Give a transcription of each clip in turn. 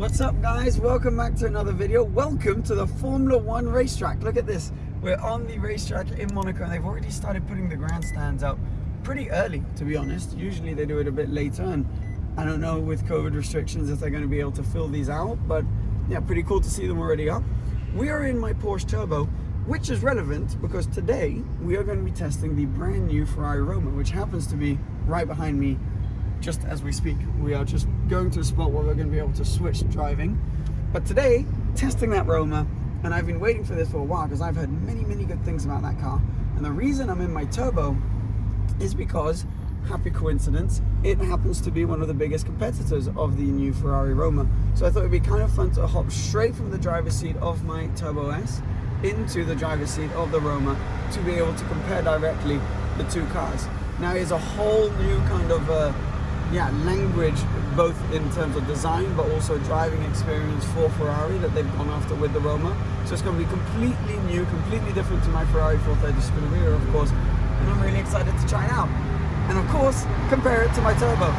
What's up guys? Welcome back to another video. Welcome to the Formula One racetrack. Look at this. We're on the racetrack in Monaco and they've already started putting the grandstands out pretty early, to be honest. Usually they do it a bit later and I don't know with COVID restrictions if they're going to be able to fill these out, but yeah, pretty cool to see them already up. We are in my Porsche Turbo, which is relevant because today we are going to be testing the brand new Ferrari Roma, which happens to be right behind me just as we speak. We are just going to a spot where we're going to be able to switch driving. But today, testing that Roma, and I've been waiting for this for a while because I've heard many, many good things about that car. And the reason I'm in my Turbo is because, happy coincidence, it happens to be one of the biggest competitors of the new Ferrari Roma. So I thought it'd be kind of fun to hop straight from the driver's seat of my Turbo S into the driver's seat of the Roma to be able to compare directly the two cars. Now here's a whole new kind of uh, yeah, language, both in terms of design, but also driving experience for Ferrari that they've gone after with the Roma. So it's going to be completely new, completely different to my Ferrari 430 Scuderia, of course. And I'm really excited to try it out. And of course, compare it to my Turbo.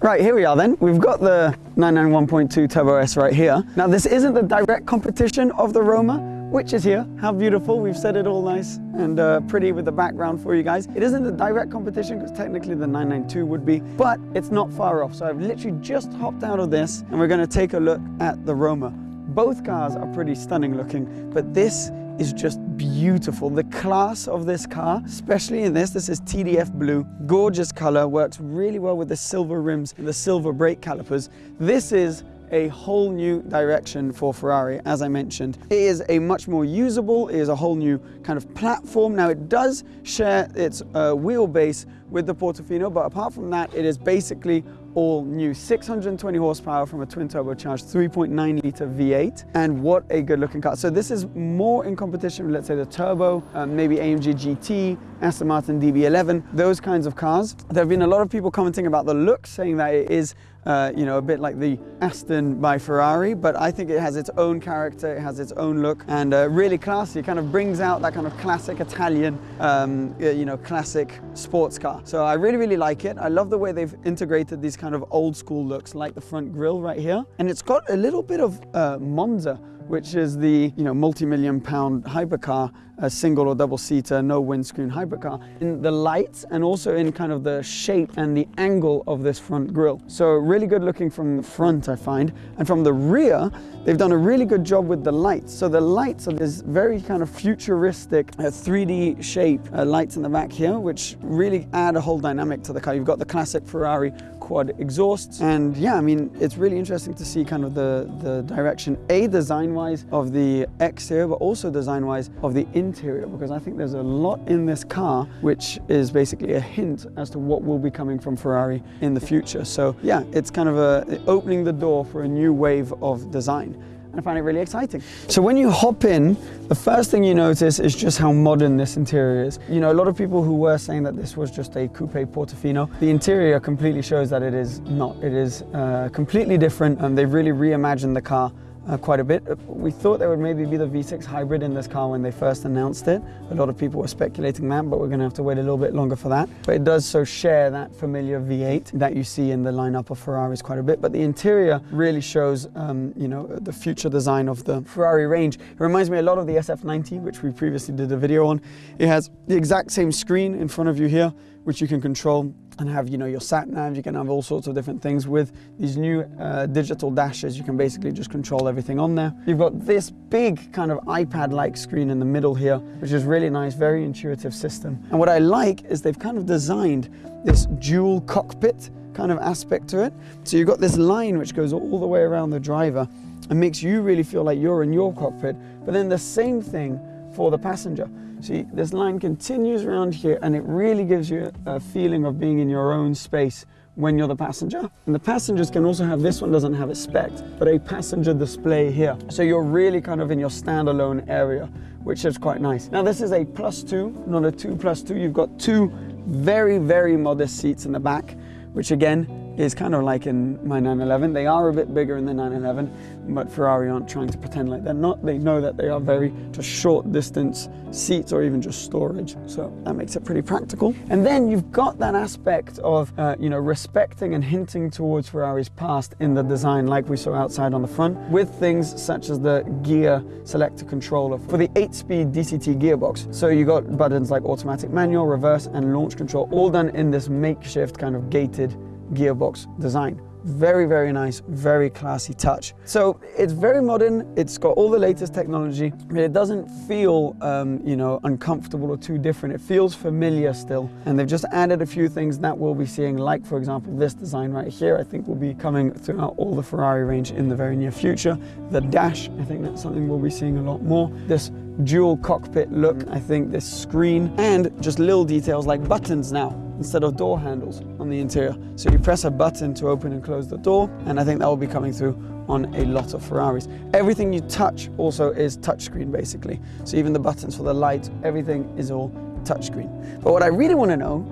Right, here we are then. We've got the 991.2 Turbo S right here. Now this isn't the direct competition of the Roma, which is here. How beautiful. We've set it all nice and uh, pretty with the background for you guys. It isn't a direct competition because technically the 992 would be, but it's not far off. So I've literally just hopped out of this and we're going to take a look at the Roma. Both cars are pretty stunning looking, but this is just beautiful. The class of this car, especially in this, this is TDF blue, gorgeous color, works really well with the silver rims and the silver brake calipers. This is a whole new direction for Ferrari, as I mentioned. It is a much more usable, it is a whole new kind of platform. Now it does share its uh, wheelbase with the Portofino, but apart from that, it is basically all new 620 horsepower from a twin turbocharged 3.9 litre V8 and what a good looking car so this is more in competition with let's say the turbo um, maybe AMG GT Aston Martin DB11 those kinds of cars there have been a lot of people commenting about the look saying that it is uh, you know, a bit like the Aston by Ferrari, but I think it has its own character, it has its own look, and uh, really classy. It kind of brings out that kind of classic Italian, um, you know, classic sports car. So I really, really like it. I love the way they've integrated these kind of old school looks, like the front grille right here. And it's got a little bit of uh, Monza which is the you know multi-million pound hypercar, a single or double seater, no windscreen hypercar, in the lights and also in kind of the shape and the angle of this front grille. So really good looking from the front, I find. And from the rear, they've done a really good job with the lights. So the lights are this very kind of futuristic uh, 3D shape uh, lights in the back here, which really add a whole dynamic to the car. You've got the classic Ferrari quad exhausts. And yeah, I mean, it's really interesting to see kind of the, the direction, A, design-wise of the exterior, but also design-wise of the interior, because I think there's a lot in this car, which is basically a hint as to what will be coming from Ferrari in the future. So yeah, it's kind of a, opening the door for a new wave of design. I find it really exciting. So when you hop in, the first thing you notice is just how modern this interior is. You know, a lot of people who were saying that this was just a coupe Portofino, the interior completely shows that it is not. It is uh, completely different and they've really reimagined the car uh, quite a bit. We thought there would maybe be the V6 hybrid in this car when they first announced it. A lot of people were speculating that, but we're going to have to wait a little bit longer for that. But it does so share that familiar V8 that you see in the lineup of Ferraris quite a bit. But the interior really shows, um, you know, the future design of the Ferrari range. It reminds me a lot of the SF90, which we previously did a video on. It has the exact same screen in front of you here, which you can control and have you know your sat nav. You can have all sorts of different things with these new uh, digital dashes. You can basically just control everything on there. You've got this big kind of ipad like screen in the middle here which is really nice very intuitive system. And what i like is they've kind of designed this dual cockpit kind of aspect to it. So you've got this line which goes all the way around the driver and makes you really feel like you're in your cockpit. But then the same thing for the passenger See, this line continues around here and it really gives you a feeling of being in your own space when you're the passenger. And the passengers can also have, this one doesn't have a spec, but a passenger display here. So you're really kind of in your standalone area, which is quite nice. Now this is a plus two, not a two plus two. You've got two very, very modest seats in the back, which again, is kind of like in my 911. They are a bit bigger in the 911, but Ferrari aren't trying to pretend like they're not. They know that they are very just short distance seats or even just storage. So that makes it pretty practical. And then you've got that aspect of, uh, you know, respecting and hinting towards Ferrari's past in the design like we saw outside on the front with things such as the gear selector controller for the 8-speed DCT gearbox. So you got buttons like automatic manual, reverse and launch control all done in this makeshift kind of gated gearbox design. Very, very nice, very classy touch. So it's very modern, it's got all the latest technology, but it doesn't feel, um, you know, uncomfortable or too different. It feels familiar still. And they've just added a few things that we'll be seeing, like for example, this design right here, I think will be coming throughout all the Ferrari range in the very near future. The dash, I think that's something we'll be seeing a lot more. This dual cockpit look, I think this screen, and just little details like buttons now instead of door handles on the interior. So you press a button to open and close the door, and I think that will be coming through on a lot of Ferraris. Everything you touch also is touchscreen basically. So even the buttons for the light, everything is all touchscreen. But what I really want to know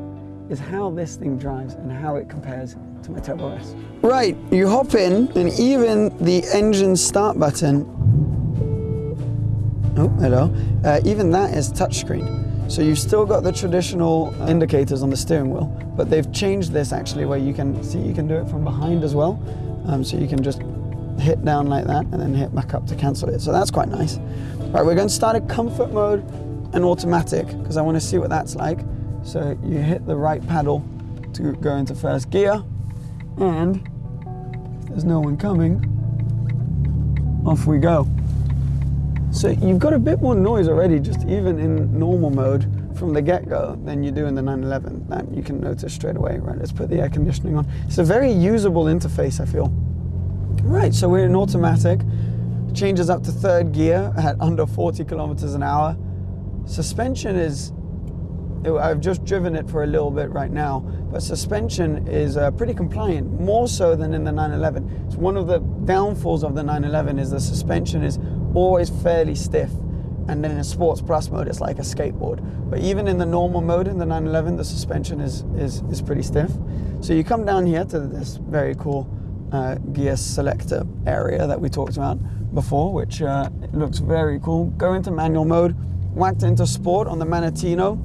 is how this thing drives and how it compares to my Turbo S. Right, you hop in and even the engine start button, oh, hello, uh, even that is touchscreen. So you've still got the traditional indicators on the steering wheel, but they've changed this actually where you can see you can do it from behind as well. Um, so you can just hit down like that and then hit back up to cancel it. So that's quite nice. Right, we're going to start a comfort mode and automatic because I want to see what that's like. So you hit the right paddle to go into first gear and there's no one coming, off we go. So you've got a bit more noise already, just even in normal mode from the get-go than you do in the 911. That you can notice straight away. Right, let's put the air conditioning on. It's a very usable interface, I feel. Right, so we're in automatic. Changes up to third gear at under 40 kilometers an hour. Suspension is I've just driven it for a little bit right now, but suspension is uh, pretty compliant, more so than in the 911. It's one of the downfalls of the 911 is the suspension is always fairly stiff. And then in a sports plus mode, it's like a skateboard. But even in the normal mode in the 911, the suspension is, is, is pretty stiff. So you come down here to this very cool uh, gear selector area that we talked about before, which uh, looks very cool. Go into manual mode, whacked into sport on the Manettino,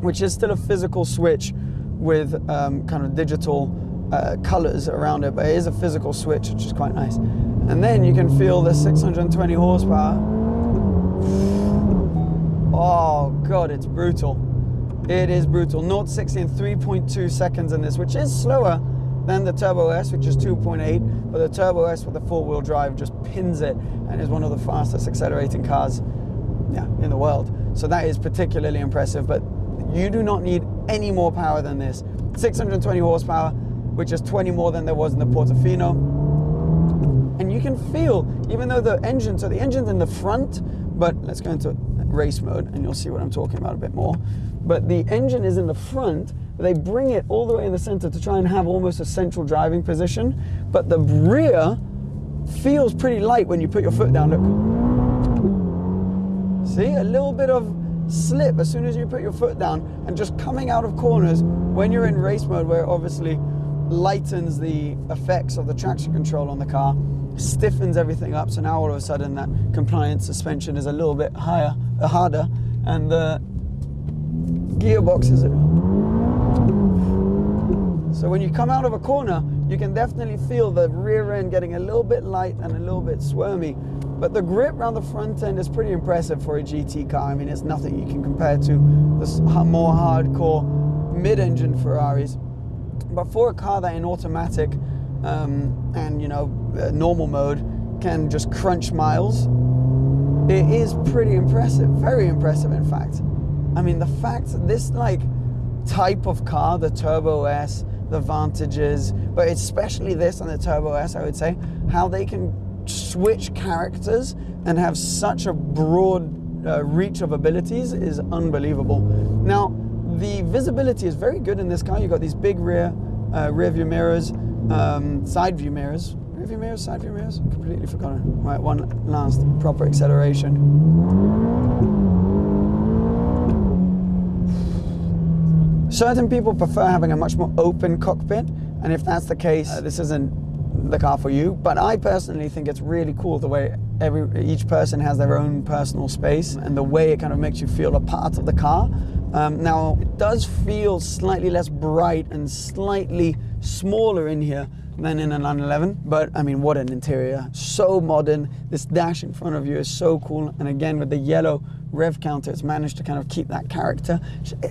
which is still a physical switch with um, kind of digital uh, colors around it, but it is a physical switch, which is quite nice. And then you can feel the 620 horsepower. Oh God, it's brutal. It is brutal. 0 60 in 3.2 seconds in this, which is slower than the Turbo S, which is 2.8, but the Turbo S with the four-wheel drive just pins it and is one of the fastest accelerating cars yeah, in the world. So that is particularly impressive, but you do not need any more power than this. 620 horsepower, which is 20 more than there was in the Portofino. And you can feel, even though the engine, so the engine's in the front, but let's go into race mode and you'll see what I'm talking about a bit more. But the engine is in the front, they bring it all the way in the center to try and have almost a central driving position. But the rear feels pretty light when you put your foot down. Look. See, a little bit of slip as soon as you put your foot down and just coming out of corners when you're in race mode where obviously lightens the effects of the traction control on the car, stiffens everything up. So now all of a sudden that compliant suspension is a little bit higher, uh, harder, and the gearbox is. So when you come out of a corner, you can definitely feel the rear end getting a little bit light and a little bit squirmy. But the grip around the front end is pretty impressive for a GT car. I mean, it's nothing you can compare to the more hardcore mid-engine Ferraris. But for a car that in automatic um, and you know normal mode can just crunch miles, it is pretty impressive. Very impressive, in fact. I mean, the fact this like type of car, the Turbo S, the Vantages, but especially this and the Turbo S, I would say, how they can switch characters and have such a broad uh, reach of abilities is unbelievable. Now, the visibility is very good in this car. You've got these big rear uh, rear view mirrors, um, side view mirrors. Rear view mirrors, side view mirrors? Completely forgotten. Right, one last proper acceleration. Certain people prefer having a much more open cockpit, and if that's the case, uh, this isn't the car for you. But I personally think it's really cool the way every each person has their own personal space and the way it kind of makes you feel a part of the car. Um, now, it does feel slightly less bright and slightly smaller in here than in a 911. But I mean, what an interior. So modern. This dash in front of you is so cool. And again, with the yellow rev counter, it's managed to kind of keep that character.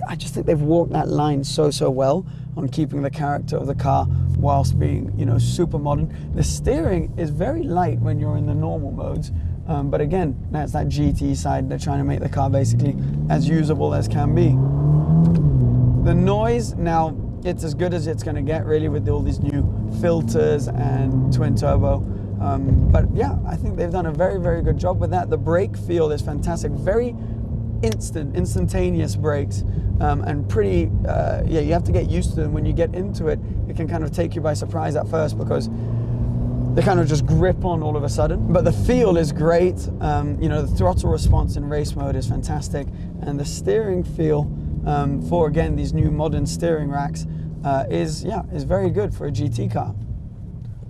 I just think they've walked that line so, so well on keeping the character of the car whilst being, you know, super modern. The steering is very light when you're in the normal modes. Um, but again, that's that GT side. They're trying to make the car basically as usable as can be. The noise, now, it's as good as it's going to get really with all these new filters and twin turbo. Um, but yeah, I think they've done a very, very good job with that. The brake feel is fantastic. Very instant, instantaneous brakes um, and pretty, uh, yeah, you have to get used to them. When you get into it, it can kind of take you by surprise at first because they kind of just grip on all of a sudden. But the feel is great. Um, you know, the throttle response in race mode is fantastic. And the steering feel um, for, again, these new modern steering racks uh, is, yeah, is very good for a GT car.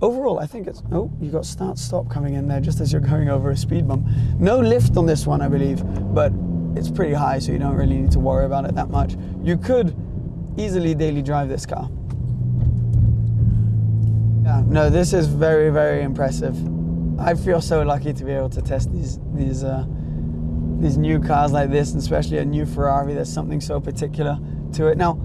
Overall, I think it's, oh, you got start stop coming in there just as you're going over a speed bump. No lift on this one, I believe, but it's pretty high, so you don't really need to worry about it that much. You could easily daily drive this car. Yeah, no, this is very, very impressive. I feel so lucky to be able to test these, these, uh, these new cars like this, and especially a new Ferrari. There's something so particular to it. Now,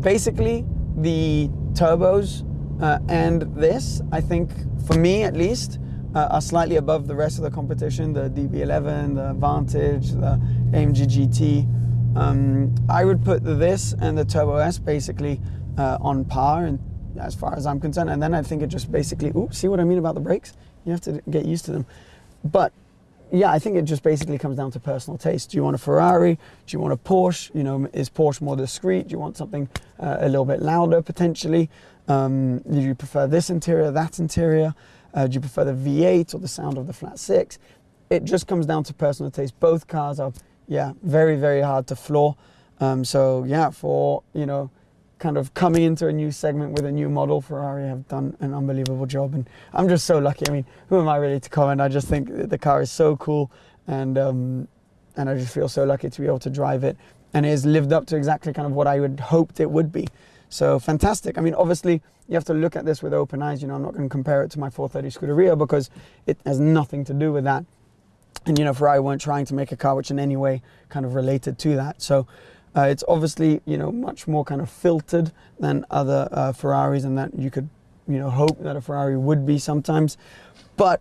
basically, the turbos uh, and this, I think, for me at least, uh, are slightly above the rest of the competition, the DB11, the Vantage, the AMG GT. Um, I would put this and the Turbo S basically uh, on par and as far as I'm concerned. And then I think it just basically, ooh, see what I mean about the brakes? You have to get used to them. But yeah, I think it just basically comes down to personal taste. Do you want a Ferrari? Do you want a Porsche? You know, is Porsche more discreet? Do you want something uh, a little bit louder potentially? Um, do you prefer this interior, that interior? Uh, do you prefer the V8 or the sound of the flat six? It just comes down to personal taste. Both cars are, yeah, very, very hard to floor. Um, so yeah, for, you know, kind of coming into a new segment with a new model, Ferrari have done an unbelievable job. And I'm just so lucky. I mean, who am I really to comment? I just think the car is so cool. And, um, and I just feel so lucky to be able to drive it. And it has lived up to exactly kind of what I would hoped it would be. So fantastic. I mean, obviously, you have to look at this with open eyes. You know, I'm not going to compare it to my 430 Scuderia because it has nothing to do with that. And, you know, Ferrari weren't trying to make a car which in any way kind of related to that. So uh, it's obviously, you know, much more kind of filtered than other uh, Ferraris and that you could, you know, hope that a Ferrari would be sometimes. But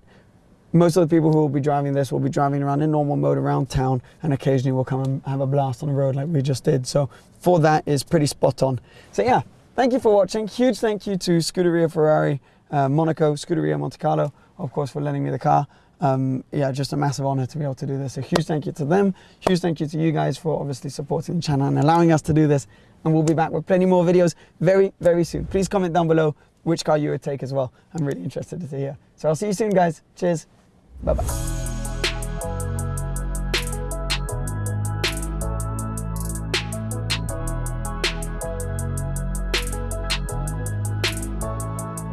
most of the people who will be driving this will be driving around in normal mode around town and occasionally will come and have a blast on the road like we just did. So for that is pretty spot on. So yeah, thank you for watching. Huge thank you to Scuderia Ferrari, uh, Monaco, Scuderia Monte Carlo, of course, for lending me the car um, yeah, just a massive honor to be able to do this. A huge thank you to them. Huge thank you to you guys for obviously supporting the channel and allowing us to do this. And we'll be back with plenty more videos very, very soon. Please comment down below which car you would take as well. I'm really interested to hear. So I'll see you soon, guys. Cheers. 拜拜。